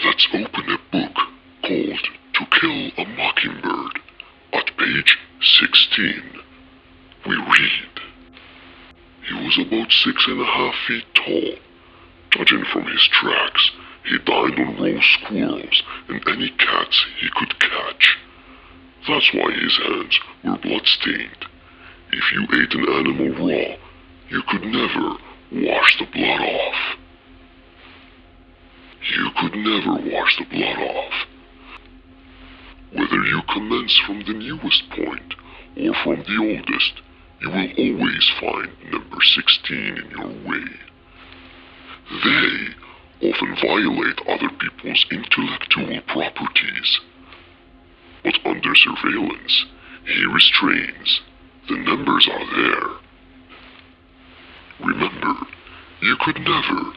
Let's open a book called To Kill a Mockingbird at page 16. We read. He was about six and a half feet tall. Judging from his tracks, he dined on raw squirrels and any cats he could catch. That's why his hands were blood-stained. If you ate an animal raw, you could never wash the blood could never wash the blood off. Whether you commence from the newest point or from the oldest, you will always find number 16 in your way. They often violate other people's intellectual properties. But under surveillance, he restrains. The numbers are there. Remember, you could never